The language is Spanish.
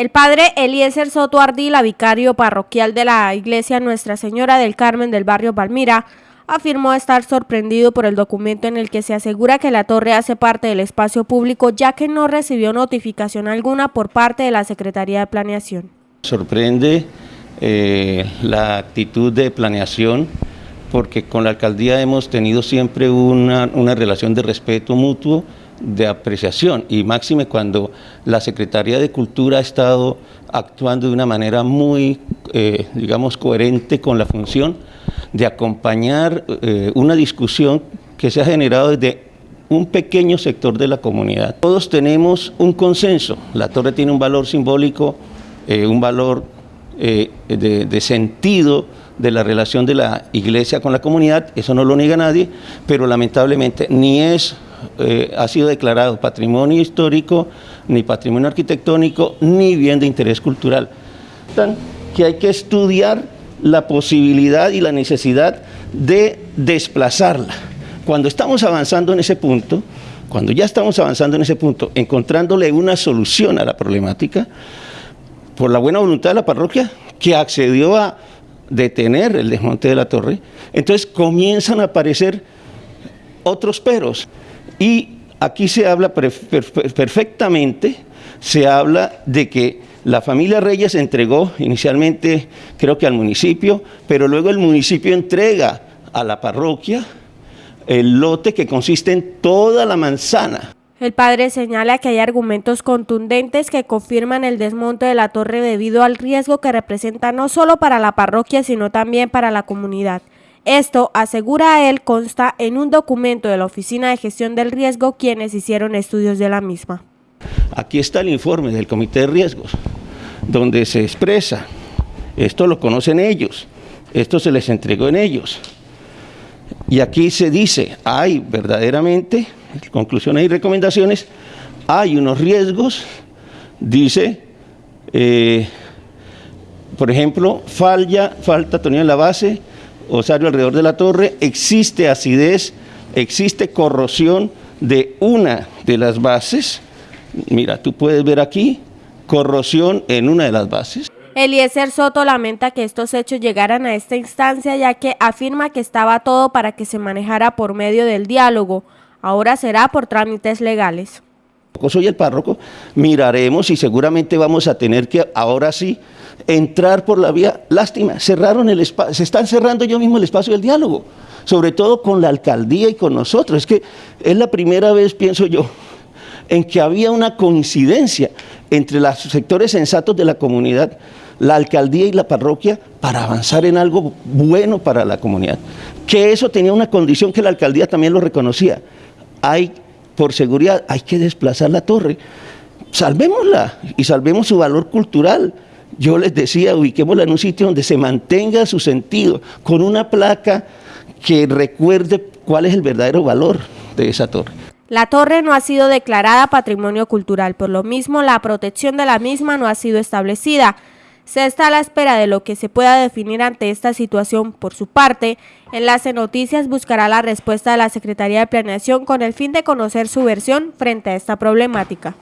El padre Eliezer Soto Ardila, vicario parroquial de la iglesia Nuestra Señora del Carmen del barrio Palmira, afirmó estar sorprendido por el documento en el que se asegura que la torre hace parte del espacio público ya que no recibió notificación alguna por parte de la Secretaría de Planeación. Sorprende eh, la actitud de planeación porque con la alcaldía hemos tenido siempre una, una relación de respeto mutuo de apreciación y máxime cuando la Secretaría de Cultura ha estado actuando de una manera muy, eh, digamos, coherente con la función de acompañar eh, una discusión que se ha generado desde un pequeño sector de la comunidad. Todos tenemos un consenso, la torre tiene un valor simbólico, eh, un valor de, de sentido de la relación de la iglesia con la comunidad, eso no lo niega nadie, pero lamentablemente ni es eh, ha sido declarado patrimonio histórico, ni patrimonio arquitectónico, ni bien de interés cultural. Que hay que estudiar la posibilidad y la necesidad de desplazarla. Cuando estamos avanzando en ese punto, cuando ya estamos avanzando en ese punto, encontrándole una solución a la problemática, por la buena voluntad de la parroquia, que accedió a detener el desmonte de la torre, entonces comienzan a aparecer otros peros. Y aquí se habla perfectamente, se habla de que la familia Reyes entregó inicialmente, creo que al municipio, pero luego el municipio entrega a la parroquia el lote que consiste en toda la manzana. El padre señala que hay argumentos contundentes que confirman el desmonte de la torre debido al riesgo que representa no solo para la parroquia, sino también para la comunidad. Esto, asegura él, consta en un documento de la Oficina de Gestión del Riesgo, quienes hicieron estudios de la misma. Aquí está el informe del Comité de Riesgos, donde se expresa, esto lo conocen ellos, esto se les entregó en ellos. Y aquí se dice, hay verdaderamente, conclusiones y recomendaciones, hay unos riesgos, dice, eh, por ejemplo, falla, falta tonía en la base, osario alrededor de la torre, existe acidez, existe corrosión de una de las bases. Mira, tú puedes ver aquí corrosión en una de las bases. Eliezer Soto lamenta que estos hechos llegaran a esta instancia ya que afirma que estaba todo para que se manejara por medio del diálogo. Ahora será por trámites legales. Soy el párroco, miraremos y seguramente vamos a tener que ahora sí entrar por la vía, lástima, cerraron el espacio, se están cerrando yo mismo el espacio del diálogo, sobre todo con la alcaldía y con nosotros. Es que es la primera vez, pienso yo, en que había una coincidencia entre los sectores sensatos de la comunidad, la alcaldía y la parroquia para avanzar en algo bueno para la comunidad. Que eso tenía una condición que la alcaldía también lo reconocía. Hay, por seguridad, hay que desplazar la torre. Salvémosla y salvemos su valor cultural yo les decía, ubiquémosla en un sitio donde se mantenga su sentido, con una placa que recuerde cuál es el verdadero valor de esa torre. La torre no ha sido declarada patrimonio cultural, por lo mismo la protección de la misma no ha sido establecida. Se está a la espera de lo que se pueda definir ante esta situación. Por su parte, Enlace Noticias buscará la respuesta de la Secretaría de Planeación con el fin de conocer su versión frente a esta problemática.